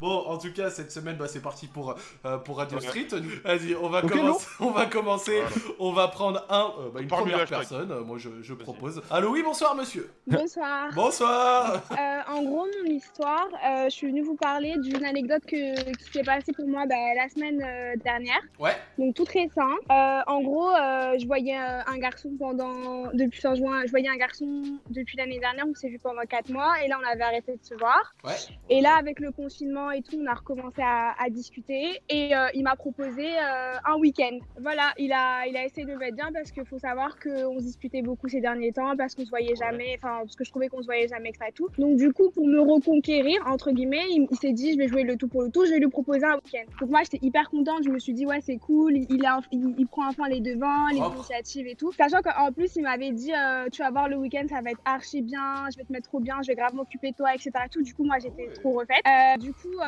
Bon, en tout cas, cette semaine, bah, c'est parti pour, euh, pour Radio Street. Vas-y, on va commencer. On va commencer. On va prendre un, euh, bah, une Parmi première personne. Euh, Moi, je, je propose. Allô, oui, bonsoir, monsieur. Bonsoir. Bonsoir. Euh, en gros, mon histoire, euh, je suis venue vous parler d'une anecdote que, qui s'est passée pour moi bah, la semaine euh, dernière, Ouais. donc toute récente. Euh, en gros, euh, je voyais euh, un garçon pendant depuis fin juin, je voyais un garçon depuis l'année dernière, on s'est vu pendant 4 mois, et là on avait arrêté de se voir. Ouais. Et là, avec le confinement et tout, on a recommencé à, à discuter, et euh, il m'a proposé euh, un week-end. Voilà, il a, il a essayé de me mettre bien parce qu'il faut savoir qu'on se disputait beaucoup ces derniers temps, parce qu'on se voyait jamais, enfin parce que je trouvais qu'on se voyait jamais, etc. Et tout. Donc du coup, pour me reconquérir, entre guillemets, il, il s'est dit, je vais jouer le tout pour le tout, je vais lui proposer un week-end. Donc moi, j'étais hyper contente, je me suis dit, ouais, c'est cool, il, a- il- il prend enfin les devants, les Propre. initiatives et tout. Sachant qu'en plus, il m'avait dit, euh, tu vas voir le week-end, ça va être archi bien, je vais te mettre trop bien, je vais grave m'occuper de toi, etc. Et tout. Du coup, moi, j'étais trop refaite. Euh, du coup,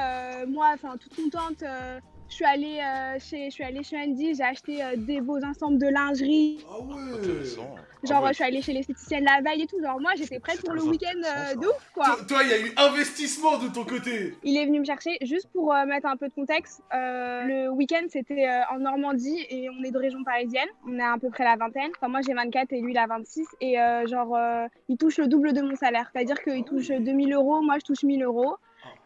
moi, enfin, toute contente. euh, je suis allée euh, chez, je suis allée chez Andy, j'ai acheté euh, des beaux ensembles de lingerie. Ah ouais. Intéressant. Genre, Ah ouais. je suis allée chez l'esthéticienne la veille et tout. Genre, moi, j'étais prête pour le week-end euh, de ouf, quoi. Toi, toi, il y a eu investissement de ton côté. Il est venu me chercher juste pour euh, mettre un peu de contexte. Euh, le week-end, c'était euh, en Normandie et on est de région parisienne. On est à peu près la vingtaine. Enfin, moi, j'ai 24 et lui, il a 26. Et euh, genre, euh, il touche le double de mon salaire. C'est-à-dire qu'il touche 2000 euros, moi, je touche 1000 euros.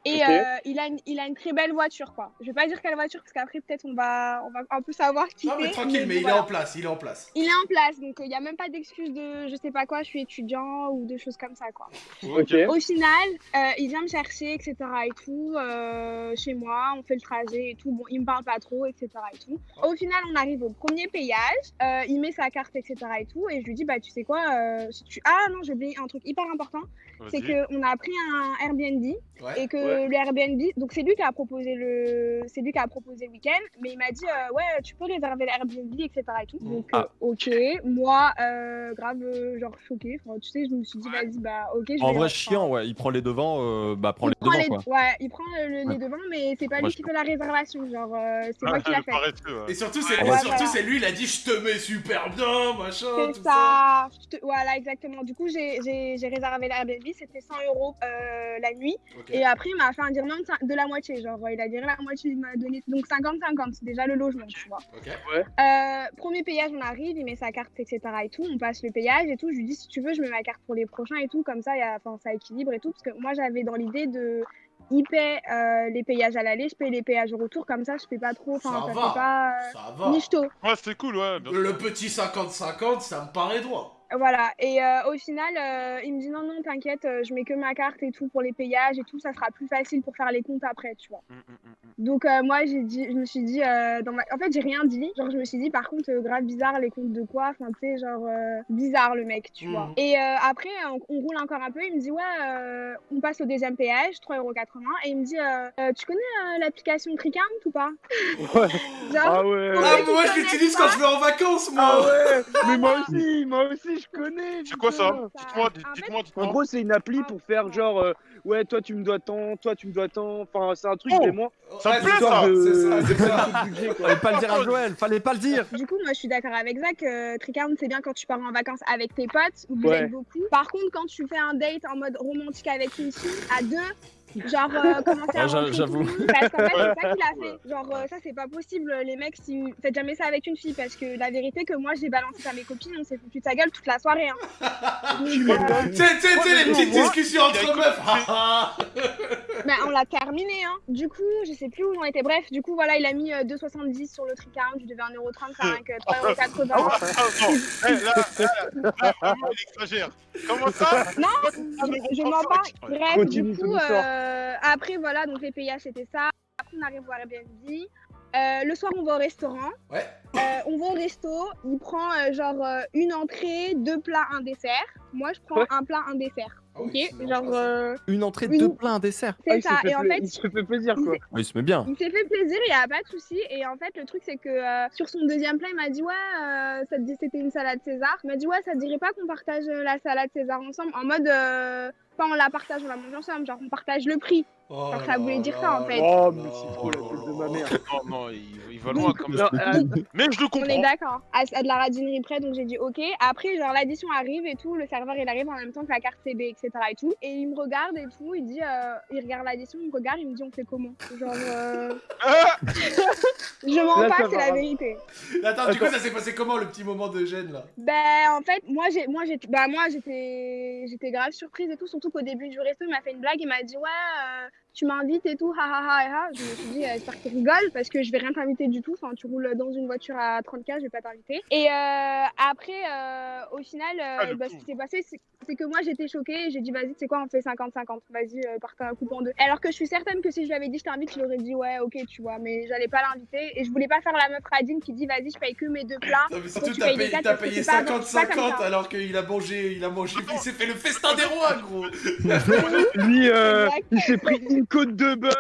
Et euh, il, a une, il a une très belle voiture, quoi. Je vais pas dire quelle voiture, parce qu'après, peut-être, on va, on va un peu savoir qui Non, mais tranquille, mais il est en place. Il est en place. Il est en place, donc il n'y a même pas d'excuse de je sais pas quoi, je suis étudiant ou de choses comme ça, quoi. Au final, euh, il vient me chercher, etc. et tout, euh, chez moi, on fait le trajet et tout. Bon, il me parle pas trop, etc. et tout. Au final, on arrive au premier payage, euh, il met sa carte, etc. et tout, et je lui dis, bah, tu sais quoi, euh, si tu... ah non, j'ai oublié un truc hyper important, c'est qu'on a pris un Airbnb Ouais. et que Ouais. Le Airbnb, donc c'est lui qui a proposé le, c'est lui qui a proposé le week-end, mais il m'a dit euh, ouais tu peux réserver l'Airbnb etc et tout. Mm. Donc Ah. euh, ok, moi euh, grave euh, genre choquée, Enfin, tu sais je me suis dit vas-y bah ok. Je En vais- vrai, chiant, ouais. Il prend les devants, euh, bah, prend il les prend devants, les, quoi. ouais, il prend le, le- Ouais. les devants, mais c'est pas Moi, lui je qui fait la réservation, genre euh, c'est moi qui Ah, l'a fait. ouais. Et surtout, c'est Ouais, surtout, voilà. c'est lui. Il a dit, je te mets super bien, machin, C'est tout ça. ça. Je te- Voilà, exactement. Du coup, j'ai réservé l'Airbnb, c'était 100 euros euh, la nuit. Et après, m'a fait un virement de, la moitié. Genre, il a viré la moitié, il m'a donné. Donc 50-50, c'est déjà le logement, tu vois. Euh, premier payage, on arrive, il met sa carte, etc. et tout. On passe le payage et tout. Je lui dis, si tu veux, je mets ma carte pour les prochains et tout. Comme ça, il y a, enfin, ça équilibre et tout. Parce que moi, j'avais dans l'idée de. Il paie euh, les payages à l'aller, je paye les payages au retour. Comme ça, je fais pas trop. Ça Enfin, ça, va. fait pas. euh, Ça va. Nichto. Ouais, c'était cool, ouais. bien sûr. Le petit 50-50, ça me paraît droit. Voilà, et euh, au final, euh, il me dit non, non, t'inquiète, euh, je mets que ma carte et tout pour les payages et tout, ça sera plus facile pour faire les comptes après, tu vois. Mm, mm, mm. Donc euh, moi, j'ai dit, je me suis dit, euh, dans ma... en fait, j'ai rien dit. Genre, je me suis dit, par contre, euh, grave bizarre, les comptes de quoi? Enfin, tu sais, genre, euh, bizarre le mec, tu vois. Et euh, après, on, on roule encore un peu, il me dit, ouais, euh, on passe au deuxième péage, 3,80€, et il me dit, tu connais euh, l'application Tricount ou pas? Ouais. Genre, Ah ouais. Ah, moi, je l'utilise quand je vais en vacances, moi. Ah ouais. Mais moi aussi, moi aussi, je connais. C'est quoi ça. Dites-moi, En dites- dites-moi, En dites-moi. gros, c'est une appli pour faire genre, euh, ouais, toi tu me dois tant, toi tu me dois tant. Enfin, c'est un truc Oh. vraiment. Ça me plaît, ça. de- C'est ça, c'est. Fallait pas le dire à Joël, fallait pas le dire. Du coup, moi, je suis d'accord avec Zach. Euh, Tricount, c'est bien quand tu pars en vacances avec tes potes, où vous Ouais. êtes beaucoup. Par contre, quand tu fais un date en mode romantique avec une fille, à deux, genre euh, commencer à Ouais, j'avoue. tout le monde, Parce qu'en fait, c'est ça qu'il a fait. Genre, euh, ça, c'est pas possible. Les mecs, si vous faites jamais ça avec une fille, parce que la vérité, que moi, j'ai balancé ça à mes copines, on s'est foutu de sa gueule toute la soirée. Hein. Euh, Tu sais, les petites moi, discussions entre meufs. bah, on l'a terminé. Hein. Du coup, je sais plus où on était. Bref, du coup, voilà, il a mis euh, 2,70 sur le Tricount. Je devais 1,35€, euh, 3,80€. Ah, non. Eh, là, là, là, là, vraiment, il exagère. Comment ça? Non, je, pas. Ouais. Bref, du coup, euh, après, voilà, donc les payages, c'était ça. Après, on arrive au Airbnb. Euh, le soir, on va au restaurant. Ouais. Euh, on va au resto. Il prend euh, genre euh, une entrée, deux plats, un dessert. Moi, je prends Ouais. un plat, un dessert. Ah oui, Ok Genre, euh, Une entrée, Une- deux plats, un dessert. c'est Ah, il ça. fait Et en fait, il se fait plaisir quoi. Oui, il se met bien. il s'est fait plaisir, il n'y a pas de souci. Et en fait, le truc, c'est que euh, sur son deuxième plat, il m'a dit Ouais, euh, ça te dit c'était une salade César. Il m'a dit Ouais, ça te dirait pas qu'on partage euh, la salade César ensemble? En mode, pas on la partage, on la mange ensemble, genre on partage le prix. Oh Alors, ça voulait dire ça, en fait. Oh, mais c'est trop la tête de ma mère. Non, non, il, il va loin comme ça. euh, Mais je le On est comprends. d'accord. À, à de la radinerie près, donc j'ai dit ok. Après, genre l'addition arrive et tout, le serveur il arrive en même temps que la carte CB, etc. et tout. Et il me regarde et tout, il dit, euh, il regarde l'addition, il me regarde, il me dit on fait comment? Genre, euh, Ah je mens Là, pas, c'est la vérité. Attends, du coup, ça s'est passé comment le petit moment de gêne là? Ben en fait, moi j'ai, moi bah moi j'étais, j'étais grave surprise et tout, surtout qu'au début du resto il m'a fait une blague, il m'a dit ouais. Tu m'invites et tout, ha ha ha ha. ha. Je me suis dit, euh, j'espère qu'il rigole parce que je vais rien t'inviter du tout. Enfin, tu roules dans une voiture à 30K, je vais pas t'inviter. Et euh, après, euh, au final, euh, Ah, bah, ce qui s'est passé, c'est que moi j'étais choquée et j'ai dit, vas-y, tu sais quoi, on fait 50-50. Vas-y, euh, partez un coup en deux. Alors que je suis certaine que si je lui avais dit, je t'invite, il aurait dit, ouais, ok, tu vois, mais j'allais pas l'inviter et je voulais pas faire la meuf radine qui dit, vas-y, je paye que mes deux plats. Non, mais surtout, t'as payé, des quatre t'as parce que payé c'est pas- c'est pas comme 50-50 ça. alors qu'il a mangé, il a mangé, il s'est fait le festin des rois, gros Lui, euh, il s'est pris une côte de bœuf,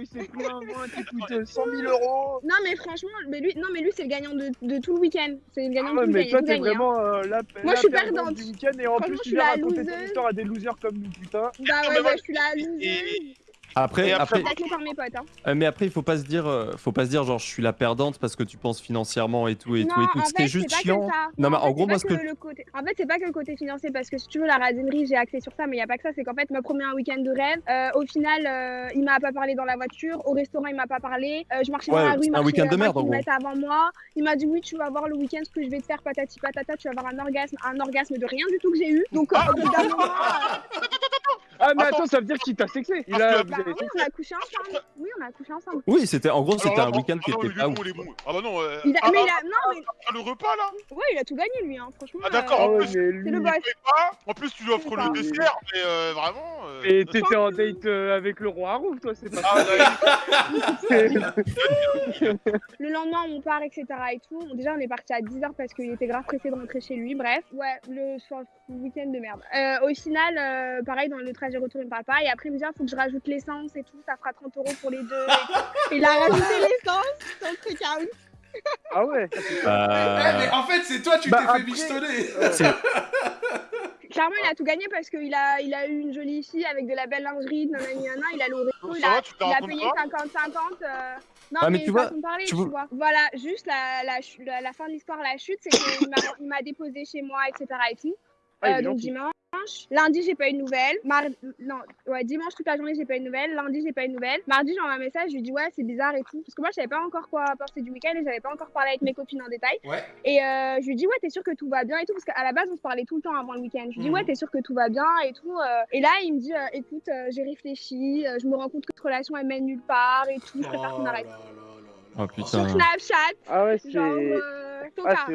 il s'est pris un vin qui coûte euh, 100 000 euros. Non, mais franchement, mais lui, non, mais lui, c'est le gagnant de, de tout le week-end. C'est le gagnant Ah de tout le mais week-end. toi, t'es gagné, hein. vraiment euh, la, Moi, la je suis perdante du week-end et en plus, tu viens raconter ton histoire à des losers comme nous, putain. Bah mais ouais, ouais, je suis la loseuse. Et- Après, après- après, Taclée par mes potes. Hein. euh, mais après, il faut pas se dire, euh, faut pas se dire genre je suis la perdante parce que tu penses financièrement et tout et non, tout et tout. en Ce qui est fait, juste chiant. Non, mais en en fait, gros, c'est moi, pas ce que que- le côté. En fait, c'est pas que le côté financier, parce que si tu veux, la radinerie, j'ai axé sur ça, mais il y a pas que ça. C'est qu'en fait, m'a promis un week-end de rêve. Euh, au final, euh, il m'a pas parlé dans la voiture. Au restaurant, il m'a pas parlé. Euh, je marchais Ouais, dans la rue, il c'était week-end de merde, 20 en gros. kilomètres avant moi. Il m'a dit oui, tu vas voir le week-end ce que je vais te faire, patati patata. Tu vas avoir un orgasme, un orgasme de rien du tout que j'ai eu. Donc, Ah, mais Attends. ça veut dire qu'il t'a sexé. Il a, avez oui, on a couché ensemble. Oui, on a couché ensemble. Oui, c'était en gros, c'était là, un week-end qui ah non, était pas ouf. Ah bah non. euh, Il a- ah, mais ah, il a, non, mais ah, le repas là ouais, il a tout gagné lui, hein. Franchement. Ah d'accord, euh, Ah en ouais, plus, le boss. En plus, tu lui offres le dessert, mais euh, vraiment. euh, Et t'étais en date euh, avec le roi Harouf, toi, c'est pas Ah, Le lendemain, on part, etc. et tout. Déjà, on est parti à 10h parce qu'il était grave pressé de rentrer chez lui. Bref, ouais, le, week-end de merde. Euh, au final, euh, pareil, dans le trajet retour, il me parle pas. Et après, il me dit, ah, faut que je rajoute l'essence et tout. Ça fera 30 euros pour les deux. et il a rajouté l'essence dans le truc Ah ouais. Euh, mais en fait, c'est toi, tu Bah, t'es fait après- michetonner Clairement, il a tout gagné parce qu'il a, il a eu une jolie fille avec de la belle lingerie, nanani, nanana, il a Donc il a, il a payé pas 50-50. euh, Non, Ah, mais mais, tu vois, façon de parler, tu tu, vois- vois. Voilà, juste la, la, la, la fin de l'histoire, la chute, c'est qu'il m'a- il m'a déposé chez moi, etc. et tout. Ah, Euh, donc dimanche. Lundi, j'ai pas eu de nouvelles. Mardi, non, ouais, dimanche toute la journée, j'ai pas eu de nouvelles. Lundi, j'ai pas eu de nouvelles. Mardi, j'envoie un message, je lui dis ouais, c'est bizarre et tout. Parce que moi, je savais pas encore quoi penser du week-end et j'avais pas encore parlé avec mes copines en détail. Ouais. Et euh, je lui dis ouais, t'es sûr que tout va bien et tout? Parce qu'à la base, on se parlait tout le temps avant le week-end. Je lui dis Mhm. ouais, t'es sûr que tout va bien et tout. euh. Et là, il me dit écoute, j'ai réfléchi, je me rends compte que cette relation elle mène nulle part et tout. Je préfère qu'on Oh arrête. là là Oh, Sur putain. Snapchat, Ah ouais, c'est. genre. Euh, Ah,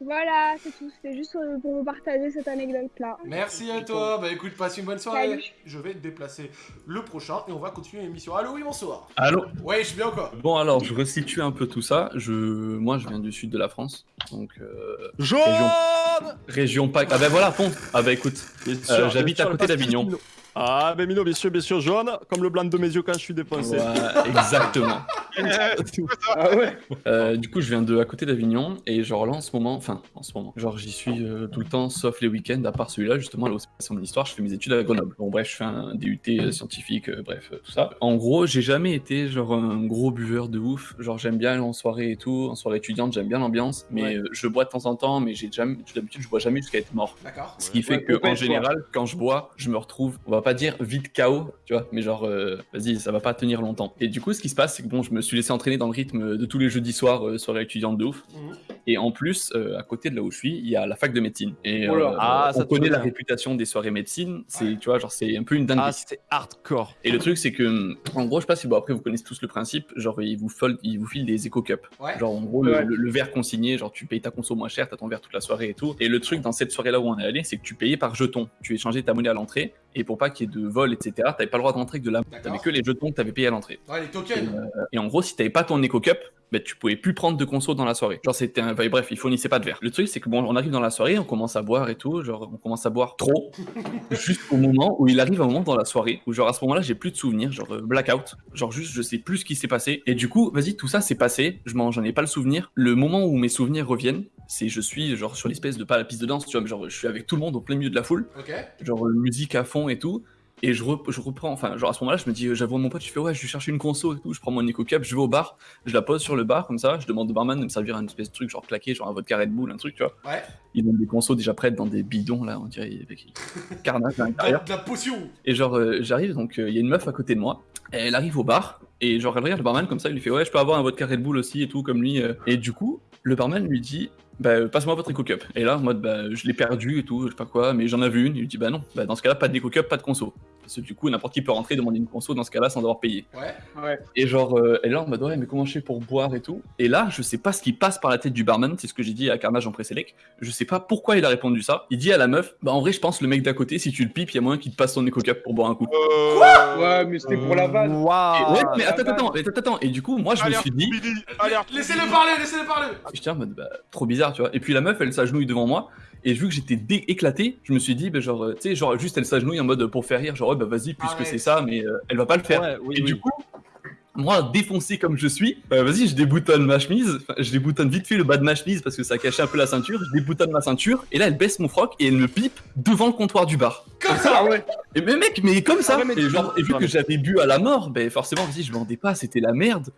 Voilà, c'est tout. C'était juste euh, pour vous partager cette anecdote-là. Merci à toi. Bah écoute, passe une bonne soirée. Salut. Je vais déplacer le prochain et on va continuer l'émission. Allô, oui, bonsoir. Allô Ouais, je suis bien quoi? Bon alors, je resitue un peu tout ça. Je, moi, je viens du sud de la France, donc euh, Jaune région PAC. Ah ben voilà, Pont. Ah ben écoute, Euh, j'habite à côté d'Avignon. Ah, ben Mino, bien sûr, bien sûr, jaune, comme le blanc de mes yeux quand je suis défoncé. ouais, exactement. Ah ouais. Euh, du coup, je viens de à côté d'Avignon et genre là en ce moment, enfin en ce moment, genre j'y suis euh, tout le temps, sauf les week-ends, à part celui-là justement. Là où c'est passé mon histoire, je fais mes études à Grenoble. Bon bref, je fais un DUT euh, scientifique, euh, bref euh, tout ça. En gros, j'ai jamais été genre un gros buveur de ouf. Genre j'aime bien aller en soirée et tout, en soirée étudiante, j'aime bien l'ambiance, mais Ouais. euh, je bois de temps en temps, mais j'ai jamais, d'habitude je bois jamais jusqu'à être mort. D'accord. Ce qui fait Ouais, que en général, quand je bois, je me retrouve, on va pas dire vite KO, tu vois, mais genre, euh, vas-y, ça va pas tenir longtemps. Et du coup, ce qui se passe, c'est que bon, je me suis laissé entraîner dans le rythme de tous les jeudis soirs, euh, soirée étudiante de ouf. Mhm. Et en plus, euh, à côté de là où je suis, il y a la fac de médecine. Et Oh là. euh, Ah, ça on connaît la bien. réputation des soirées médecine. C'est, Ouais. tu vois, genre, c'est un peu une dinguerie. Ah, c'est hardcore. Et le truc, c'est que, en gros, je sais pas si bon, après vous connaissez tous le principe, genre ils vous, fol- ils vous filent des éco cups. Ouais. Genre en gros, le, Ouais. le- le verre consigné, genre tu payes ta conso moins cher, t'as ton verre toute la soirée et tout. Et le truc dans cette soirée-là où on est allé, c'est que tu payais par jeton. Tu échangeais ta monnaie à l'entrée, et pour pas ait de vol, etc., t'avais pas le droit d'entrer que de la. T'avais que les jetons que t'avais payé à l'entrée. Ouais, les tokens. Et en gros, si t'avais pas ton éco cup, bah, tu pouvais plus prendre de conso dans la soirée. Genre c'était un... enfin, bref, ils fournissaient pas de verre. Le truc c'est que bon, on arrive dans la soirée, on commence à boire et tout, genre on commence à boire trop, juste au moment où il arrive un moment dans la soirée où genre à ce moment-là j'ai plus de souvenirs, genre euh, blackout, genre juste je sais plus ce qui s'est passé. Et du coup, vas-y, tout ça s'est passé, je m'en j'en ai pas le souvenir. Le moment où mes souvenirs reviennent, c'est je suis genre sur l'espèce de pas la piste de danse, tu vois, mais genre je suis avec tout le monde au plein milieu de la foule genre euh, musique à fond et tout. Et je, re- je reprends, enfin, genre à ce moment-là, je me dis, euh, j'avoue à mon pote, je fais ouais, je vais chercher une conso et tout. Je prends mon Nico Cup, je vais au bar, je la pose sur le bar comme ça. Je demande au barman de me servir un espèce de truc, genre claqué, genre un vodka Red Bull, un truc, tu vois. Ouais. Ils donnent des consos déjà prêtes dans des bidons là, on dirait, avec carnage à De la potion. Et genre, euh, j'arrive, donc euh, il y a une meuf à côté de moi. Elle arrive au bar, et genre, regarde le barman comme ça, il lui fait Ouais, je peux avoir un vodka Red Bull aussi et tout, comme lui. euh. Et du coup, le barman lui dit Bah, euh, passe-moi votre Eco Cup. Et là, en mode Bah, je l'ai perdu et tout, je sais pas quoi, mais j'en avais une. Il lui dit Bah non, bah, dans ce cas-là, pas d'Eco Cup, pas de conso. Parce que du coup, n'importe qui peut rentrer demander une conso dans ce cas-là sans devoir payer. Ouais. Ouais. Et genre, euh, elle est là en mode ouais, mais comment je fais pour boire et tout? Et là, je sais pas ce qui passe par la tête du barman, c'est ce que j'ai dit à Carnage en pré-sélect. Je sais pas pourquoi il a répondu ça. Il dit à la meuf, bah en vrai, je pense le mec d'à côté, si tu le pipes, il y a moyen qu'il te passe son éco cap pour boire un coup. Euh, Ouais, mais c'était pour la vanne. Et Waouh ouais, mais attends, vanne. attends, attends, attends. Et du coup, moi, je me suis dit, Laissez-le parler, laissez-le parler. je tiens en mode bah, trop bizarre, tu vois. Et puis la meuf, elle s'agenouille devant moi. Et vu que j'étais éclaté, je me suis dit, bah, genre, euh, tu sais, genre, juste elle s'agenouille en mode pour faire rire, genre, ouais, bah vas-y, puisque c'est ça, mais euh, elle va pas le faire. Ouais, oui, Et oui. du coup, moi, défoncé comme je suis, bah, vas-y, je déboutonne ma chemise, enfin, je déboutonne vite fait le bas de ma chemise parce que ça cachait un peu la ceinture, je déboutonne ma ceinture, et là, elle baisse mon froc et elle me pipe devant le comptoir du bar. Comme ça. Ah ouais. Et mais mec, mais comme ça, Ah ouais, mais et, tu- genre, et vu Ouais, que j'avais bu à la mort, ben forcément, vas-y, je bandais pas, c'était la merde.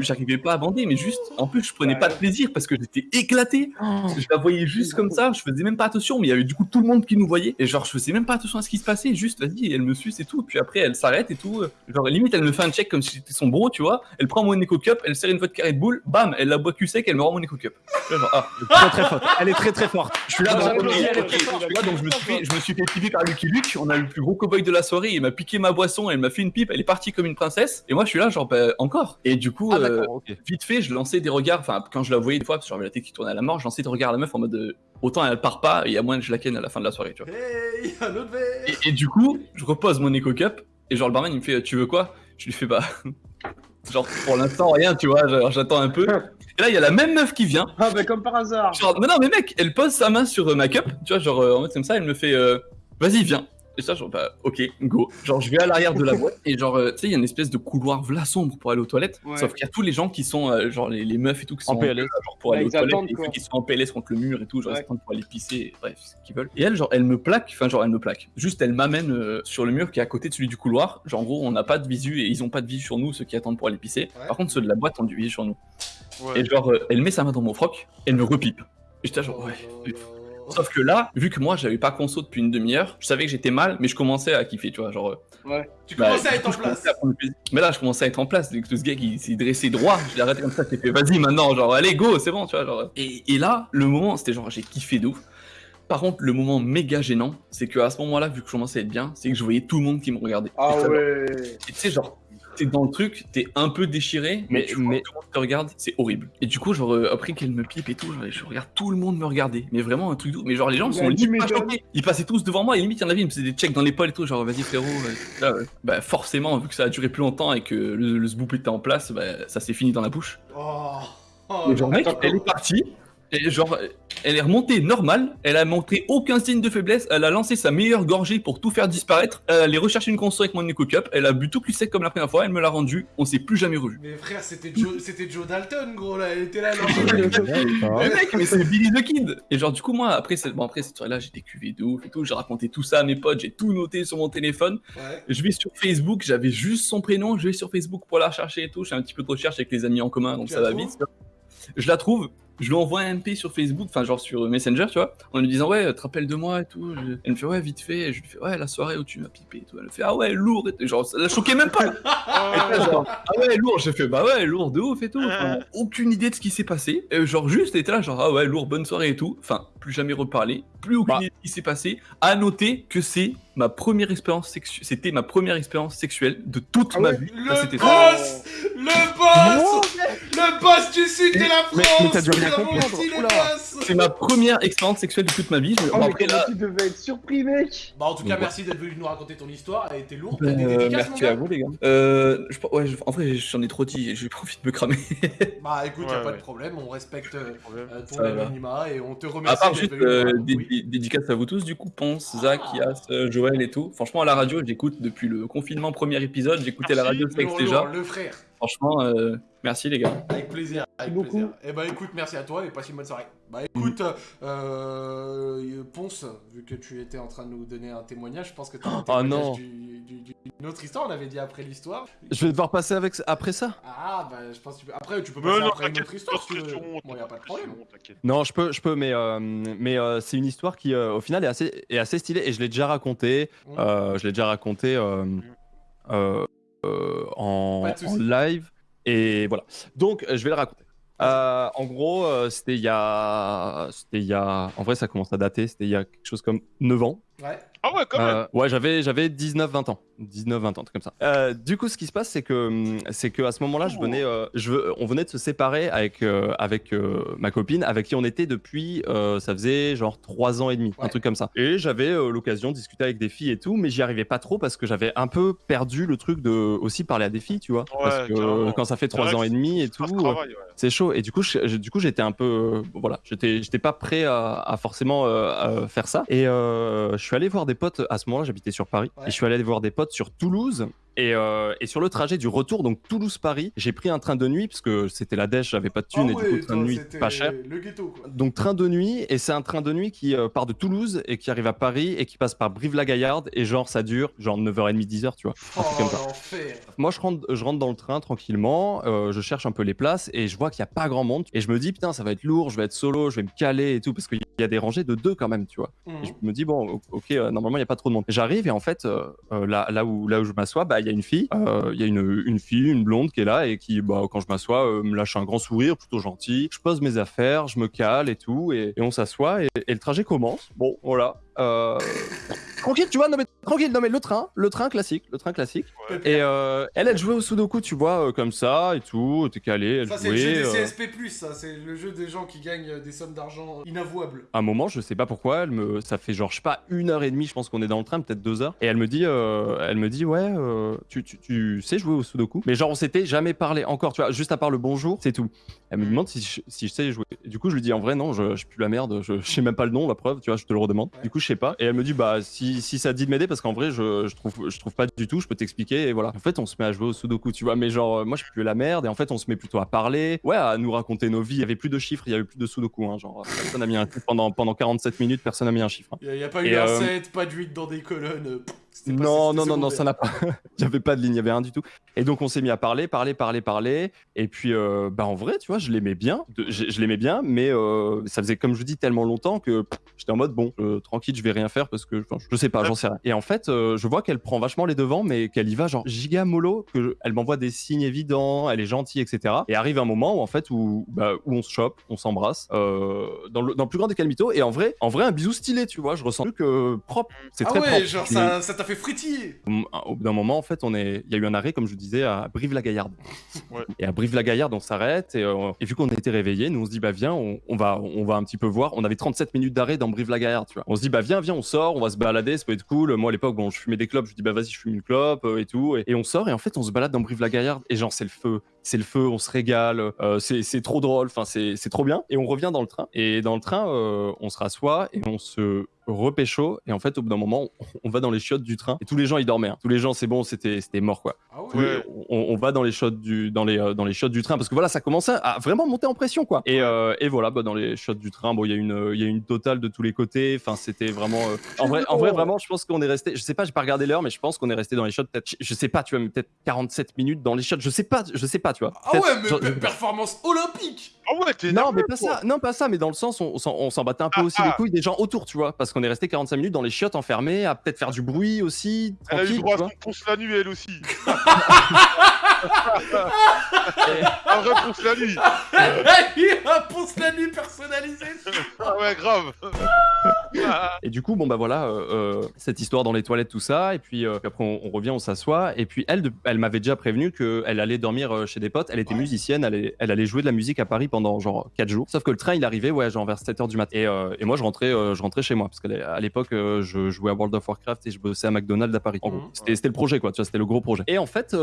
J'arrivais pas à bander, mais juste, en plus, je prenais Ouais. pas de plaisir parce que j'étais éclaté. Je la voyais juste comme ça, je faisais même pas attention, mais il y avait du coup tout le monde qui nous voyait. Et genre, je faisais même pas attention à ce qui se passait, juste, vas-y, elle me suce et tout. Puis après, elle s'arrête et tout. Genre, limite, elle me fait un check comme si j'étais son bro, tu vois. Elle prend mon Eco Cup, elle serre une vodka Red Bull, bam, elle la boit cul sec, elle me rend mon Eco Cup. Genre, ah, Très très forte. Elle est très très forte. je suis là, Ah, je suis ouais, là, donc je me suis fait, je me suis fait piper par Lucky Luke. On a le plus gros cowboy de la soirée. Il m'a piqué ma boisson, elle m'a fait une pipe, elle est partie comme une princesse. Et moi, je suis là, genre, bah, encore. Et du coup, Ah euh, vite fait, je lançais des regards. Enfin, quand je la voyais des fois, parce que j'avais la tête qui tournait à la mort, je lançais des regards à la meuf en mode euh, autant elle part pas, et il y a moins que je la ken à la fin de la soirée, tu vois. Hey, un autre verre. Et, et du coup, je repose mon Eco Cup, et genre, le barman, il me fait, tu veux quoi? Je lui fais, bah. Genre, pour l'instant, rien, tu vois, genre, j'attends un peu. Et là, il y a la même meuf qui vient. Ah bah comme par hasard. Genre, mais non, mais mec, elle pose sa main sur euh, ma cup, tu vois, genre, euh, en mode comme ça, elle me fait, euh, vas-y, viens. Et ça, genre, bah, ok, go. Genre, je vais à l'arrière de la boîte, et genre, euh, tu sais, il y a une espèce de couloir v'la sombre pour aller aux toilettes. Ouais. Sauf qu'il y a tous les gens qui sont, euh, genre, les, les meufs et tout, qui sont En PLS. genre, pour Bah, aller aux toilettes, et ceux qui sont en PLS contre le mur et tout, genre, Ouais. ils attendent pour aller pisser, bref, ce qu'ils veulent. Et elle, genre, elle me plaque, enfin, genre, elle me plaque. Juste, elle m'amène euh, sur le mur qui est à côté de celui du couloir. Genre, en gros, on n'a pas de visu, et ils ont pas de visu sur nous, ceux qui attendent pour aller pisser. Ouais. Par contre, ceux de la boîte ont du visu sur nous. Ouais. Et genre, euh, elle met sa main dans mon froc, elle me repipe. Et j'étais genre, ouais. Sauf que là, vu que moi j'avais pas conso depuis une demi-heure, je savais que j'étais mal, mais je commençais à kiffer, tu vois, genre. euh, Tu bah, commençais à être coup, en place. Mais là, je commençais à être en place. Que ce gars qui s'est dressé droit, je l'ai arrêté comme ça, j'ai fait vas-y maintenant, genre allez go, c'est bon, tu vois, genre. Et, et là, le moment, c'était genre j'ai kiffé de ouf. Par contre, le moment méga gênant, c'est que à ce moment-là, vu que je commençais à être bien, c'est que je voyais tout le monde qui me regardait. Ah Et ouais. et tu sais, genre, t'es dans le truc, t'es un peu déchiré, mais, Mais- tu mais- tout le monde te regarde, c'est horrible. Et du coup, genre, euh, après qu'elle me pipe et tout, genre, je regarde tout le monde me regarder. Mais vraiment un truc doux. Mais genre, les gens sont limite pas choqués. Ils passaient tous devant moi et limite, il y en avait, ils me faisaient des checks dans l'épaule et tout, genre, vas-y frérot. euh, là, ouais. Bah, forcément, vu que ça a duré plus longtemps et que le, le était en place, bah, ça s'est fini dans la bouche. Oh. Oh, genre, mec, elle est partie. Et genre, elle est remontée normale, elle a montré aucun signe de faiblesse, elle a lancé sa meilleure gorgée pour tout faire disparaître, elle allait rechercher une console avec mon Eco Cup, elle a bu tout plus sec comme la première fois, elle me l'a rendu, on s'est plus jamais revu. Mais frère, c'était Joe, c'était Joe Dalton, gros, là, elle était là, là. Mais mec, mais c'est Billy the Kid Et genre du coup moi après cette, bon, après cette soirée là j'étais cuvé de ouf et tout, j'ai raconté tout ça à mes potes, j'ai tout noté sur mon téléphone. Ouais. Je vais sur Facebook, j'avais juste son prénom, je vais sur Facebook pour la rechercher et tout, je fais un petit peu de recherche avec les amis en commun donc Tu ça va vite. Je la trouve, je lui envoie un MP sur Facebook, enfin genre sur Messenger, tu vois, en lui disant ouais, te rappelles de moi et tout. Je- Elle me fait ouais, vite fait, et je lui fais ouais, la soirée où tu m'as pipé et tout. Elle me fait ah ouais, lourd et. Genre ça la choquait même pas. Ah, Et là, genre, ah ouais, lourd, j'ai fait bah ouais, lourd de ouf et tout. Enfin, aucune idée de ce qui s'est passé. Genre juste, elle était là, genre ah ouais, lourd, bonne soirée et tout. Enfin, plus jamais reparler, plus aucune Bah. idée de ce qui s'est passé. À noter que c'est ma première expérience sexuelle, c'était ma première expérience sexuelle de toute Ah ma ouais, vie. Le boss Le boss Le boss du sud de la France mais C'est ma première expérience sexuelle de toute ma vie. Je- Oh, mais là, tu devais être surpris, mec Bah en tout cas, Ouais. merci d'être venu nous raconter ton histoire, elle était lourde. Des euh, merci à vous les gars. Euh, je, ouais, je- en vrai, j'en ai trop dit, j'ai pas envie de me cramer. Bah écoute, y a Ouais, pas ouais. de problème, on respecte euh, ton anonymat et on te À remercie part d'être juste euh, Oui. dédicaces à vous tous, du coup, Ponce, Zach, Yas, Joël et tout. Franchement, à la radio, j'écoute depuis le confinement premier épisode, j'écoutais la radio sexe déjà. le frère. Franchement, euh, merci les gars. Avec plaisir, avec beaucoup. plaisir. Et bah écoute, merci à toi et passe une bonne soirée. Bah écoute, euh, Ponce, vu que tu étais en train de nous donner un témoignage, je pense que tu as un Oh, témoignage non. du- du- d'une autre histoire, on avait dit après l'histoire. Je vais devoir passer avec après ça. Ah bah je pense que tu peux... Après tu peux passer non, après une autre histoire pas si tu de veux. pression, Bon, y a pas de problème. Non, je peux, je peux, mais euh, mais euh, c'est une histoire qui, euh, au final, est assez, est assez stylée et je l'ai déjà racontée. Mm. Euh, je l'ai déjà raconté euh, euh, euh, en, soucis. en live et voilà. Donc, euh, je vais le raconter. Euh, en gros, euh, c'était il y a, c'était il y a, en vrai, ça commence à dater. C'était il y a quelque chose comme 9 ans. Ouais. Ah ouais, quand même. Euh, ouais, j'avais j'avais 19 20 ans. 19 20 ans, truc comme ça. Euh, du coup, ce qui se passe c'est que hum, c'est que à ce moment-là, je venais euh, je on venait de se séparer avec avec ma copine avec qui on était depuis ça faisait genre 3 ans et demi, un truc comme ça. Et j'avais l'occasion de discuter avec des filles et tout, mais j'y arrivais pas trop parce que j'avais un peu perdu le truc de aussi parler à des filles, tu vois. parce que quand ça fait C'est 3 vrai ans et demi et tout, ouais. c'est chaud. Et du coup, je- du coup, j'étais un peu, voilà, j'étais, j'étais pas prêt à, à forcément à faire ça. Et je suis allé voir des potes à ce moment-là. J'habitais sur Paris. Ouais. Et je suis allé voir des potes sur Toulouse. Et, euh, et sur le trajet du retour, donc Toulouse-Paris, j'ai pris un train de nuit parce que c'était la dèche, j'avais pas de thune Ah et ouais, du coup train de nuit pas cher. Le ghetto quoi. Donc train de nuit et c'est un train de nuit qui euh, part de Toulouse et qui arrive à Paris et qui passe par Brive-la-Gaillarde et genre ça dure genre 9h30 10h tu vois. Oh Un truc comme ça. Moi, je rentre, je rentre dans le train tranquillement, euh, je cherche un peu les places et je vois qu'il n'y a pas grand monde. Et je me dis, putain, ça va être lourd, je vais être solo, je vais me caler et tout, parce qu'il y a des rangées de deux quand même, tu vois. Mhm. Et je me dis, bon, ok, normalement, il n'y a pas trop de monde. J'arrive et en fait, là, là, où, là où je m'assois, bah, une fille, euh, il y a une, fille, une blonde qui est là et qui, bah, quand je m'assois, euh, me lâche un grand sourire, plutôt gentil. Je pose mes affaires, je me cale et tout, et, on s'assoit et le trajet commence. Bon, voilà. Euh, tranquille, tu vois, non mais tranquille, non mais le train, le train classique, le train classique. Et euh, elle, elle jouait au Sudoku, tu vois, euh, comme ça et tout, t'es calé, elle Ça c'est le jeu jouait. des euh, CSP+, ça c'est le jeu des gens qui gagnent des sommes d'argent inavouables. à un moment, je sais pas pourquoi, elle me, ça fait genre, je sais pas, une heure et demie, je pense qu'on est dans le train, peut-être deux heures. Et elle me dit, euh, elle me dit, ouais, euh, tu, tu, tu sais jouer au Sudoku? Mais genre, on s'était jamais parlé encore, tu vois, juste à part le bonjour, c'est tout. Elle me demande si je, si je sais jouer. Et du coup, je lui dis, en vrai, non, je, je pue la merde, je, je sais même pas le nom, la preuve, tu vois, je te le redemande. Ouais. Du coup, je sais pas. Et elle me dit, bah, si, si ça te dit de m'aider, parce qu'en vrai, je, je, trouve, je trouve pas du tout, je peux t'expliquer, et voilà. En fait, on se met à jouer au Sudoku, tu vois, mais genre, euh, moi, je pue la merde, et en fait, on se met plutôt à parler, ouais, à nous raconter nos vies. Il y avait plus de chiffres, il y avait plus de Sudoku, hein, genre, personne a mis un truc pendant, pendant 47 minutes, personne a mis un chiffre. hein. Il y, a pas eu Et, un euh, 7, pas de 8 dans des colonnes. euh, pas- Non, non, non, non, ça n'a pas. Il n'y avait pas de ligne, il n'y avait rien du tout. Et donc, on s'est mis à parler, parler, parler, parler. Et puis, euh, bah, en vrai, tu vois, je l'aimais bien. De- Je, je l'aimais bien, mais euh, ça faisait, comme je vous dis, tellement longtemps que j'étais en mode, bon, euh, tranquille, je vais rien faire parce que je sais pas, j'en sais rien. Et en fait, je vois qu'elle prend vachement les devants, mais qu'elle y va, genre, giga mollo, que je- elle m'envoie des signes évidents, elle est gentille, etc. Et arrive un moment où, en fait, où, bah, où on se chope, on s'embrasse, dans, le, dans le plus grand des calmitos. Et en vrai, en vrai, un bisou stylé, tu vois, je ressens que euh, propre. C'est Ah très ouais, propre. genre ça ça t'a fait fritiller. au bout d'un moment, en fait, on est, il y a eu un arrêt, comme je vous disais, à Brive-la-Gaillarde. Ouais. Et à Brive-la-Gaillarde, on s'arrête et, euh, et vu qu'on était réveillés, nous on se dit bah viens, on, on va, on va un petit peu voir. On avait 37 minutes d'arrêt dans Brive-la-Gaillarde, tu vois. On se dit bah viens, viens, on sort, on va se balader, ça peut être cool. Moi à l'époque, bon, je fumais des clopes, je dis bah vas-y, je fume une clope euh, et tout. Et, et on sort et en fait, on se balade dans Brive-la-Gaillarde et genre c'est le feu, c'est le feu, on se régale, euh, c'est trop drôle, enfin c'est trop bien. Et on revient dans le train. Et dans le train, euh, on se rassoit et on se repécho et en fait au bout d'un moment on, va dans les chiottes du train. Et tous les gens ils dormaient hein. tous les gens c'est bon c'était c'était mort quoi. Ah ouais. tous les- on, on va dans les chiottes du dans les euh, dans les chiottes du train. Parce que voilà ça commençait à vraiment monter en pression quoi. Et, euh, et voilà bah, dans les chiottes du train bon il y a une il y a une totale de tous les côtés. Enfin c'était vraiment euh, en vrai en vrai vraiment je pense qu'on est resté je sais pas j'ai pas regardé l'heure mais je pense qu'on est resté dans les chiottes peut-être je, je sais pas tu vois peut-être 47 minutes dans les chiottes. Je sais pas je sais pas tu vois Ah ouais, mais genre- performance olympique Ah ouais, t'es non, mais pas quoi. ça, non, pas ça, mais dans le sens, on, on s'en- battait un peu Ah, aussi les ah. couilles des gens autour, tu vois, parce qu'on est resté 45 minutes dans les chiottes enfermés, à peut-être faire du bruit aussi, Elle a eu tranquille, droit tu à son ponce la nuit, elle aussi. Et- Un vrai ponce la nuit. Il a un ponce la nuit personnalisé Ah ouais, grave. Ah, Et du coup, bon bah voilà, euh, euh, cette histoire dans les toilettes, tout ça, et puis, euh, puis après on, on revient, on s'assoit, et puis elle, elle m'avait déjà prévenu qu'elle allait dormir euh, chez des potes, elle était Ouais. musicienne, elle, allait- elle allait jouer de la musique à Paris pendant genre 4 jours, sauf que le train il arrivait, ouais, genre vers 7h du matin, et, euh, et moi je rentrais, euh, je rentrais chez moi, parce qu'à l'époque euh, je jouais à World of Warcraft et je bossais à McDonald's à Paris. En gros, Mhm. c'était le projet quoi, tu vois, c'était le gros projet. Et en fait,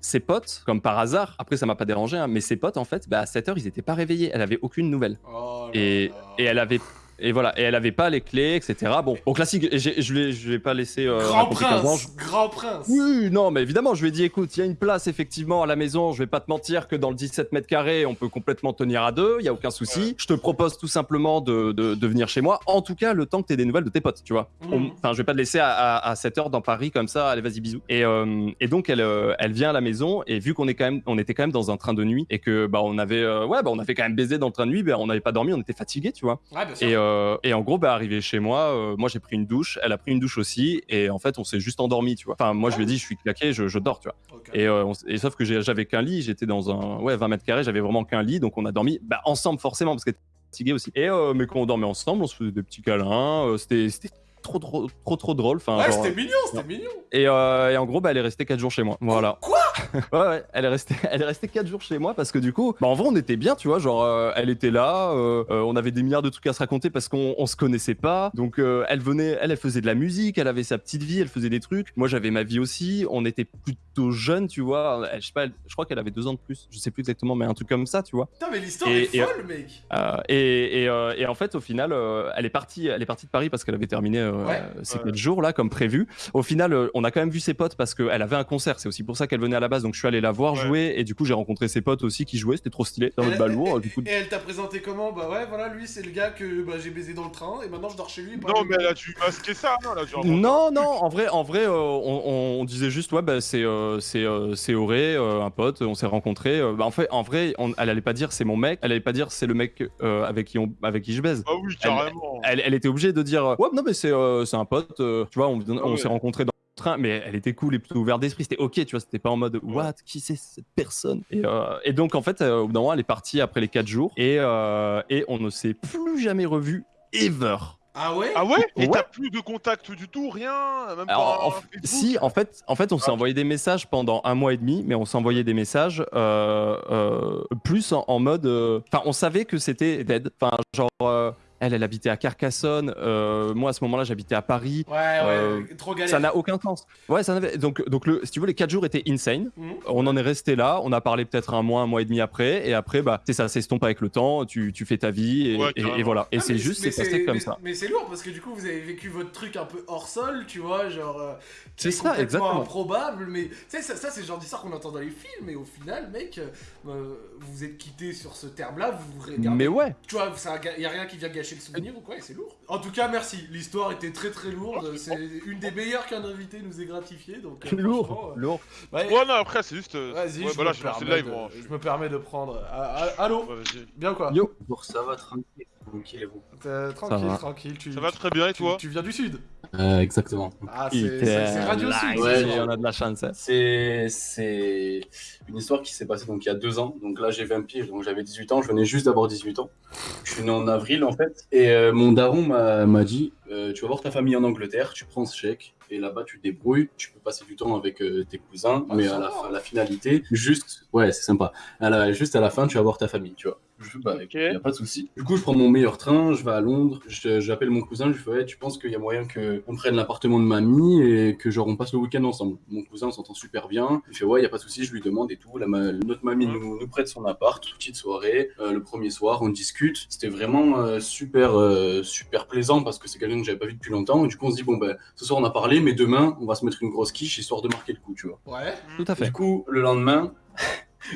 ses potes, comme par hasard, après ça m'a pas dérangé, hein, mais ses potes en fait, bah, à 7h ils étaient pas réveillés, elle avait aucune nouvelle. Oh et elle avait et voilà, et elle avait pas les clés, etc. Bon, au classique, je l'ai, je l'ai pas laissé. euh, Grand raconter 15 ans, prince, grand prince. oui, non, mais évidemment, je lui ai dit, écoute, il y a une place effectivement à la maison, je vais pas te mentir que dans le 17 mètres carrés, on peut complètement tenir à deux, il y a aucun souci. Je te propose tout simplement de, de, de venir chez moi, en tout cas, le temps que tu aies des nouvelles de tes potes, tu vois. On- Enfin, je vais pas te laisser à, à, à 7 heures dans Paris comme ça, allez, vas-y, bisous. Et, euh, et donc, elle, euh, elle vient à la maison, et vu qu'on est quand même, on était quand même dans un train de nuit, et que, bah, on avait, euh, ouais, bah, on avait quand même baisé dans le train de nuit, bah, on n'avait pas dormi, on était fatigué, tu vois. Ouais, bien sûr. Et, euh, et en gros, bah, arrivé chez moi, euh, moi j'ai pris une douche, elle a pris une douche aussi, et en fait, on s'est juste endormi, tu vois. Enfin, moi je lui ai dit, je suis claqué, je, je dors, tu vois. Et, euh, on s- et sauf que j'ai- j'avais qu'un lit, j'étais dans un ouais 20 mètres carrés, j'avais vraiment qu'un lit, donc on a dormi bah, ensemble forcément parce qu'elle était fatiguée aussi. Et euh, mais quand on dormait ensemble, on se faisait des petits câlins, euh, c'était c'était trop trop trop trop drôle. Enfin, Ouais, genre, c'était mignon, c'était mignon. et, euh, et en gros, bah, elle est restée 4 jours chez moi. Voilà. Quoi? Ouais, ouais, elle est restée, elle est restée 4 jours chez moi parce que du coup, bah, en vrai, on était bien, tu vois. Genre, euh, elle était là, euh, euh, on avait des milliards de trucs à se raconter parce qu'on on se connaissait pas. Donc, euh, elle venait, elle, elle faisait de la musique, elle avait sa petite vie, elle faisait des trucs. Moi, j'avais ma vie aussi. On était plutôt jeunes, tu vois. Elle- je sais pas, elle- je crois qu'elle avait deux ans de plus. Je sais plus exactement, mais un truc comme ça, tu vois. Putain, mais l'histoire Et- est et- folle, mec. Euh, et, et, euh, en fait, au final, euh, elle est partie, elle est partie de Paris parce qu'elle avait terminé euh, Ouais. ces Ouais. quatre jours là, comme prévu. Au final, euh, on a quand même vu ses potes parce qu'elle avait un concert. C'est aussi pour ça qu'elle venait à la base. Donc je suis allé la voir Ouais. jouer et du coup j'ai rencontré ses potes aussi qui jouaient. C'était trop stylé. Dans Et- notre balourd. Du coup, Et elle t'a présenté comment? Bah ouais, voilà, lui c'est le gars que bah, j'ai baisé dans le train et maintenant je dors chez lui. Non, mais elle a dû masquer ça, non, inventer- Non, non, en vrai, en vrai, euh, on, disait juste, ouais, bah, c'est, euh, c'est, euh, c'est Auré, euh, un pote, on s'est rencontrés. euh, bah, en fait, en vrai, on- elle allait pas dire c'est mon mec, elle allait pas dire c'est le mec euh, avec qui on, avec qui je baise. Ah oui, carrément. Elle, elle était obligée de dire, ouais, non, mais c'est, euh, c'est un pote, euh, tu vois, on, on Ah ouais. s'est rencontrés dans le train, mais elle était cool et plutôt ouverte d'esprit, c'était ok, tu vois, c'était pas en mode, what, qui c'est cette personne? Et, euh, et donc, en fait, euh, au bout d'un moment, elle est partie après les 4 jours et, euh, et on ne s'est plus jamais revu ever. Ah ouais? Ah ouais? Et Ouais. t'as plus de contact du tout, rien Même Alors, pas en un f- Facebook? si, en fait, en fait, on s'est Ah. envoyé des messages pendant un mois et demi, mais on s'est envoyé des messages euh, euh, plus en, en mode. euh, Enfin, on savait que c'était dead. Enfin, genre, euh, elle, elle habitait à Carcassonne. euh, moi, à ce moment-là, j'habitais à Paris. Ouais, ouais, Euh, trop galère. Ça n'a aucun sens. Ouais, ça n'avait. Donc, donc le, si tu veux, les 4 jours étaient insane. Mhm. On en est resté là. On a parlé peut-être un mois, un mois et demi après. Et après, bah, c'est ça s'estompe avec le temps. Tu, tu fais ta vie et, Ouais, et- et voilà. Et Ah, c'est mais juste, c'est passé comme mais- ça. Mais c'est lourd parce que du coup vous avez vécu votre truc un peu hors sol, tu vois, genre. euh, C'est ça, exactement. improbable, mais tu sais, ça, ça, c'est le genre d'histoire qu'on entend dans les films, mais au final, mec, vous vous êtes quitté sur ce terme-là, vous vous regardez. Mais ouais. Tu vois, ça, y a rien qui vient gâcher le souvenir ou quoi, et c'est lourd. En tout cas, merci. L'histoire était très très lourde. C'est une des meilleures qu'un invité nous ait gratifié, donc. euh, Lourd, euh, lourd. ouais. Ouais, non, après, c'est juste. Vas-y, ouais, je, bah là, me live, de- moi. je me permets de prendre. Ah, ah, allô Ouais. Bien quoi Yo. Bon, ça va tranquille, tranquille vous Tranquille, va. tranquille. Tu, Ça va très bien, et toi tu viens du sud euh, Exactement. Ah, c'est Radio live. Sud. Ouais, c'est- on a de la chance. hein. C'est une histoire qui s'est passée donc il y a deux ans. Donc là j'ai 20 piges, donc j'avais 18 ans. Je venais juste d'avoir 18 ans. Je suis né en avril en fait. Et euh, mon daron m'a dit euh, tu vas voir ta famille en Angleterre, tu prends ce chèque et là-bas tu te débrouilles. Tu peux passer du temps avec euh, tes cousins, Ah, mais à la, fin- la finalité, juste ouais c'est sympa. À la- juste à la fin tu vas voir ta famille, tu vois. Je, bah, Ok. y a pas de souci. Du coup, je prends mon meilleur train, je vais à Londres, j'appelle mon cousin, je lui fais tu penses qu'il y a moyen qu'on prenne l'appartement de mamie et que genre on passe le week-end ensemble? Mon cousin s'entend super bien. Il fait ouais, il y a pas de souci, je lui demande et tout. La ma- notre mamie nous, nous prête son appart, petite soirée. Euh, le premier soir, on discute. C'était vraiment euh, super euh, super plaisant parce que c'est quelqu'un que j'avais pas vu depuis longtemps. Et du coup, on se dit bon ben ce soir on a parlé, mais demain on va se mettre une grosse quiche histoire de marquer le coup, tu vois. Ouais. Tout à fait. Du coup, le lendemain,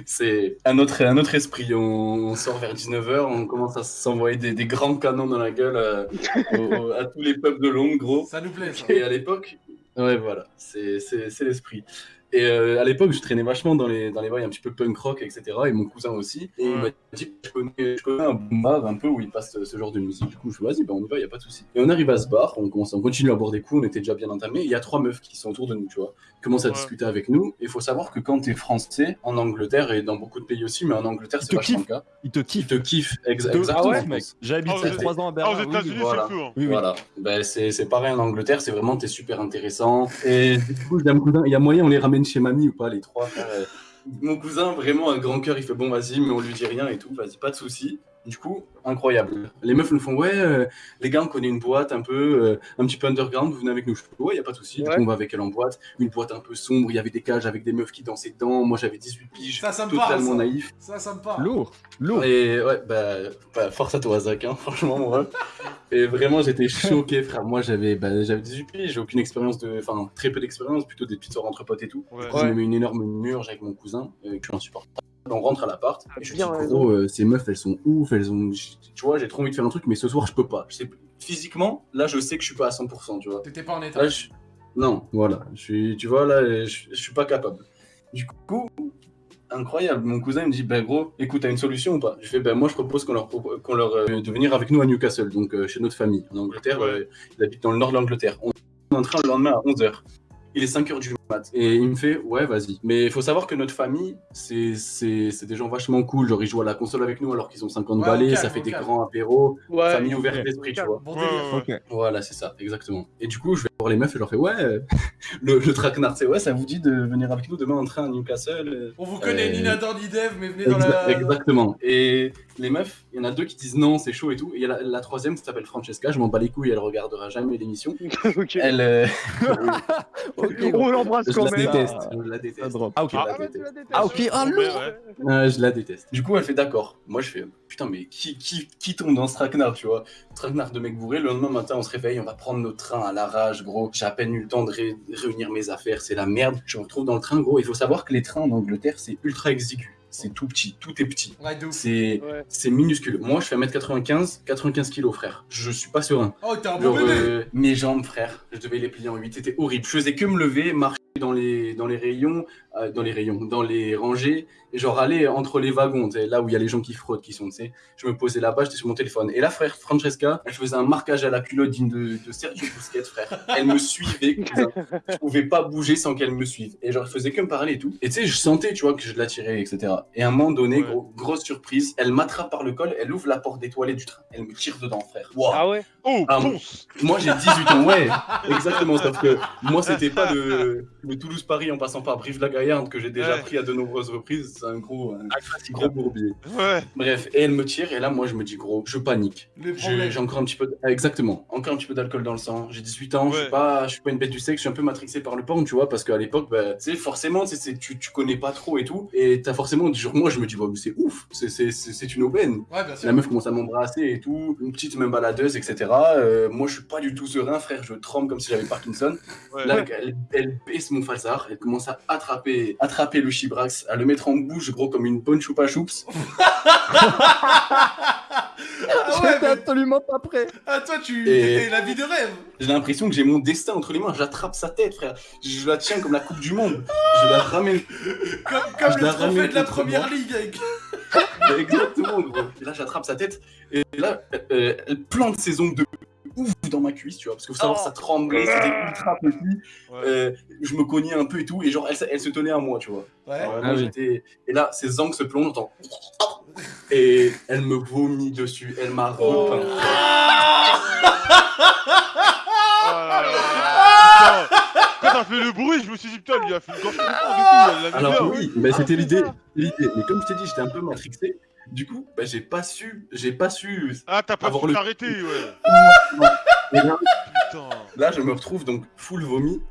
c'est un autre, un autre esprit. On, on sort vers 19h, on commence à s'envoyer des, des grands canons dans la gueule euh, au- au- à tous les peuples de Londres, gros. Ça nous plaît, ça. Et à l'époque, ouais, voilà, c'est c'est- c'est l'esprit. Et euh, à l'époque, je traînais vachement dans les, dans les bails un petit peu punk rock, etc. Et mon cousin aussi. Et il m'a dit je connais, je connais un bar un peu où il passe ce, genre de musique. Du coup, je fais vas-y, ben on y va, il a pas de souci. Et on arrive à ce bar, on, commence, on continue à boire des coups, on était déjà bien entamés. Il y a trois meufs qui sont autour de nous, tu vois. Ils commencent à Ouais. discuter avec nous. Et il faut savoir que quand tu es français, en Angleterre et dans beaucoup de pays aussi, mais en Angleterre, Ils c'est te vachement le kiffent. cas. Il te Ils kiffe. te kiffent. Ex- exactement. Ah ouais, mec. J'ai habité Ah, vous 3 ans à Ah, Berlin. aux oui, États-Unis, voilà. fou. hein. Oui, oui. Voilà, ben, c'est c'est pareil en Angleterre, c'est vraiment, t'es super intéressant. Et du coup, il y a moyen, on les ramène chez mamie ou pas, les trois. Mon cousin, vraiment un grand cœur, il fait bon, vas-y, mais on lui dit rien et tout, vas-y, pas de souci. Du coup, incroyable. Les meufs nous font Ouais, euh, les gars, on connaît une boîte un peu, euh, un petit peu underground, vous venez avec nous. Je fais Ouais, y a pas de souci. Du Ouais. coup, on va avec elle en boîte. Une boîte un peu sombre, il y avait des cages avec des meufs qui dansaient dedans. Moi, j'avais 18 piges, Ça, ça me parle, totalement ça. naïf. Ça, ça me parle. Lourd, lourd. Et ouais, bah, bah, force à toi, Zach, hein, franchement, moi. Et vraiment, j'étais choqué, frère. Moi, j'avais bah, j'avais 18 piges, j'ai aucune expérience de. Enfin, très peu d'expérience, plutôt des petites soirées entre potes et tout. Ouais. Du coup, je me mets une énorme murge avec mon cousin, euh, que je suis insupportable. On rentre à l'appart, Ah, et je dis, gros, euh, ces meufs, elles sont ouf, elles ont. Tu vois, j'ai trop envie de faire un truc, mais ce soir, je peux pas. Je sais... Physiquement, là, je sais que je suis pas à 100%, tu vois. T'étais pas en état. Là, je- Non, voilà. Je suis, tu vois, là, je, je suis pas capable. Du coup, incroyable. Mon cousin il me dit, ben gros, écoute, t'as une solution ou pas? Je fais, ben moi, je propose qu'on leur, qu'on leur euh, de venir avec nous à Newcastle, donc euh, chez notre famille, en Angleterre. Ouais. euh, il habite dans le nord de l'Angleterre. On est en train le lendemain à 11h. Il est 5h du Et il me fait, ouais, vas-y. Mais il faut savoir que notre famille, c'est c'est- c'est des gens vachement cool. Genre, ils jouent à la console avec nous alors qu'ils ont 50 Ouais, balais, calme, ça fait des calme. grands apéros. Ouais. famille ouverte d'esprit, tu vois. Bon. Voilà, c'est ça, exactement. Et du coup, je vais voir les meufs et je leur fais Ouais, euh, le, le traquenard, c'est ouais, ça vous dit de venir avec nous demain en train à Newcastle euh, On vous connaît Euh, ni Nathan ni Dev, mais venez dans exa- la. Exactement. Et les meufs, il y en a deux qui disent non, c'est chaud et tout. Et il y a la, la troisième qui s'appelle Francesca, je m'en bats les couilles, elle regardera jamais l'émission. ok. Elle. euh, Ok, On l'embrasse je quand la même. déteste. Ah. Je la déteste. Ah, ok. Je la Ah, la ok. Ah, Ouais, lourd. ouais. Euh, je la déteste. Du coup, elle fait d'accord. Moi, je fais putain, mais qui, qui, qui tombe dans ce traquenard, tu vois? Traquenard de mec bourré. Le lendemain matin, on se réveille, on va prendre notre train à l'arrache, gros. J'ai à peine eu le temps de ré- réunir mes affaires, c'est la merde. Je me retrouve dans le train, gros. Il faut savoir que les trains en Angleterre, c'est ultra exigu. C'est tout petit, tout est petit. Ouais. C'est Ouais. minuscule. Moi, je fais 1m95, 95 kilos, frère. Je suis pas serein. Oh, t'es un bon Genre, bébé. euh, mes jambes, frère, je devais les plier en 8. C'était horrible. Je faisais que me lever, marcher dans les, dans les rayons, euh, dans les rayons, dans les rangées, et genre aller entre les wagons, là où il y a les gens qui frottent, qui sont, tu sais. Je me posais là-bas, j'étais sur mon téléphone. Et là, frère, Francesca, elle faisait un marquage à la culotte digne de, de Sergio Busquets, frère. Elle me suivait, cousin. Je pouvais pas bouger sans qu'elle me suive. Et genre, elle faisait que me parler et tout. Et tu sais, je sentais, tu vois, que je l'attirais, etc. Et à un moment donné, Ouais. gros, grosse surprise, elle m'attrape par le col, elle ouvre la porte des toilettes du train. Elle me tire dedans, frère. Waouh. Ah ouais? Oh, Ah, Moi j'ai 18 ans, ouais, exactement. Sauf que moi c'était pas le, le Toulouse-Paris en passant par Brive-la-Gaillarde que j'ai déjà Ouais. pris à de nombreuses reprises. C'est un gros, un gros bourbier. Ouais. Bref, et elle me tire, et là moi je me dis gros, je panique. J'ai encore un petit peu, ah, exactement, encore un petit peu d'alcool dans le sang. J'ai 18 ans, je suis pas, je suis pas une bête du sexe, je suis un peu matrixé par le porn, tu vois, parce qu'à l'époque, bah, tu sais, forcément, tu c'est- tu, tu connais pas trop et tout, et t'as forcément, genre, moi je me dis, ouais, mais c'est ouf, c'est- c'est c'est- c'est une aubaine. Ouais, bien sûr. La meuf commence à m'embrasser et tout, une petite même baladeuse, etc. Euh, moi, je suis pas du tout serein, frère, je tremble comme si j'avais Parkinson. Ouais. Là, elle, elle baisse mon falsar, elle commence à attraper, attraper le chibrax, à le mettre en bouche, gros, comme une bonne choupa choups. Ah ouais, J'étais mais- absolument pas prêt. ah, toi, tu. Et- la vie de rêve. J'ai l'impression que j'ai mon destin entre les mains, j'attrape sa tête, frère. Je la tiens comme la Coupe du Monde. Je la ramène. Comme, comme Je le la trophée ramène de la première moi. ligue. Avec... Exactement, gros. Et là, j'attrape sa tête, et là, euh, elle plante ses ongles de ouf dans ma cuisse, tu vois, parce que faut savoir, ça tremblait, c'était ultra petit. Ouais. Euh, je me cognais un peu et tout, et genre, elle, elle se tenait à moi, tu vois. Ouais. Alors, Ah moi, oui. j'étais- Et là, ses angles se plongent, j'entends. Et elle me vomit dessus, elle m'a Oh. repeint. Oh. Quand t'as fait le bruit, je me suis dit, putain, lui il a fait une gorge Alors oui, bah, c'était l'idée, l'idée. Mais comme je t'ai dit, j'étais un peu matrixé. Du coup, bah, j'ai pas su, j'ai pas su. Ah, t'as pas le- t'arrêter, ouais. Et là, Putain. là, je me retrouve donc full vomi,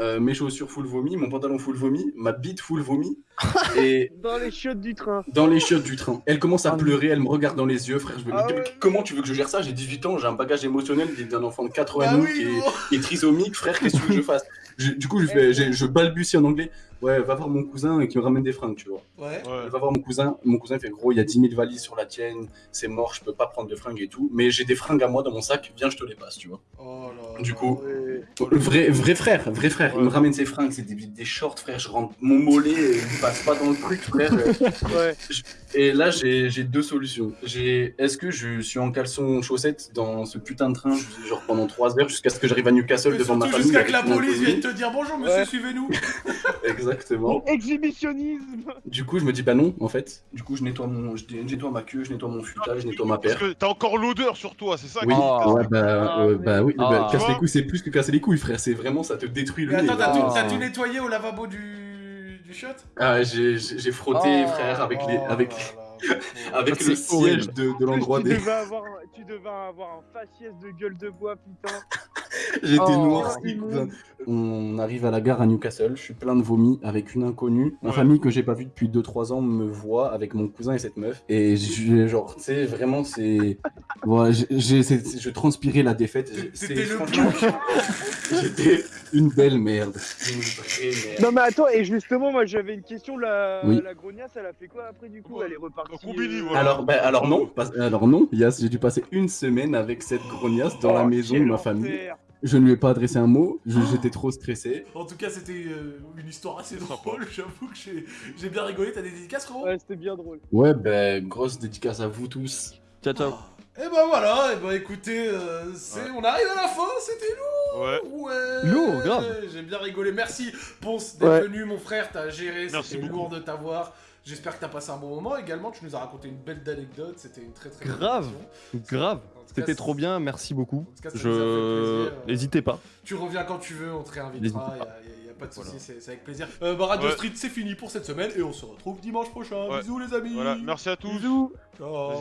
euh, mes chaussures full vomi, mon pantalon full vomi, ma bite full vomi, et Dans les chiottes du train. dans les chiottes du train. Elle commence à pleurer, elle me regarde dans les yeux, frère. Je me dis, Ah ouais. comment tu veux que je gère ça? J'ai 18 ans, j'ai un bagage émotionnel d'un enfant de 4 ans et demi oui, qui, est, qui est trisomique, frère. Qu'est-ce que tu veux que je fasse? Je- Du coup, je, fais, je balbutie en anglais. Ouais, va voir mon cousin qui me ramène des fringues, tu vois. Ouais. Ouais. Va voir mon cousin. Mon cousin fait gros, il y a 10 000 valises sur la tienne, c'est mort, je peux pas prendre de fringues et tout. Mais j'ai des fringues à moi dans mon sac, viens, je te les passe, tu vois. Oh là. Du coup, Ouais. Vrai, vrai frère, vrai frère. Il me ramène ses fringues, c'est des, des shorts, frère. Je rentre mon mollet, il passe pas dans le truc, frère. Ouais. Et là, j'ai j'ai deux solutions. J'ai, est-ce que je suis en caleçon chaussettes dans ce putain de train, genre pendant 3 heures, jusqu'à ce que j'arrive à Newcastle Mais devant ma famille jusqu'à que la police vienne te dire bonjour monsieur, Ouais. suivez-nous. Exactement. Exhibitionnisme. Du coup, je me dis bah non, en fait. Du coup, je nettoie mon, je nettoie ma queue, je nettoie mon futal, je nettoie ma Parce paire. que t'as encore l'odeur sur toi, c'est ça Oui, Oh. ouais, bah, Ah, euh, bah oui, Ah. bah, casse Tu les couilles, c'est plus que casser les couilles, frère. C'est vraiment, ça te détruit le Mais nez. attends, t'as Ah. tout nettoyé au lavabo du, du shot? Ah, j'ai frotté, Oh. frère, avec les, Oh avec là là faut- Avec C'est le siège de, de l'endroit tu, des. devais avoir, un- tu devais avoir un faciès de gueule de bois, putain. J'étais Oh, noirci. On arrive à la gare à Newcastle, je suis plein de vomi avec une inconnue. Ma Ouais. famille que j'ai pas vue depuis 2-3 ans me voit avec mon cousin et cette meuf. Et j'ai- genre, tu sais, vraiment, c'est. Voilà, je transpirais la défaite. C'était le J'étais une belle merde. Une vraie merde. Non mais attends, et justement, moi j'avais une question, la, Oui. la grognasse, elle a fait quoi après du coup? Ouais. Elle est repartie. Combini, euh, voilà. Alors, ben, alors non, pas- alors non, Yas, j'ai dû passer une semaine avec cette grognasse dans la oh, maison de ma famille. enfer. Je ne lui ai pas adressé un mot, j'étais trop stressé. En tout cas, c'était euh, une histoire assez drôle. J'avoue que j'ai bien rigolé. T'as des dédicaces, frérot Ouais, c'était bien drôle. Ouais, ben, grosse dédicace à vous tous. Ciao, ciao. Et bah voilà, et bah écoutez, euh, Ouais. on arrive à la fin, c'était lourd Ouais. Ouais Lourd, grave. J'ai bien rigolé, merci Ponce d'être Ouais. venu mon frère, t'as géré, Merci c'était beaucoup. lourd de t'avoir. J'espère que t'as passé un bon moment également, tu nous as raconté une belle anecdote, c'était une très très belle Grave. Grave. C'était trop bien, merci beaucoup. Je. plaisir. N'hésitez pas. Tu reviens quand tu veux, on te réinvitera, N'hésitez y a, pas. a- de soucis, Voilà. c'est c'est avec plaisir. Euh, bah Radio Ouais. Street, c'est fini pour cette semaine et on se retrouve dimanche prochain. Ouais. Bisous les amis Voilà, merci à tous. Bisous Ciao.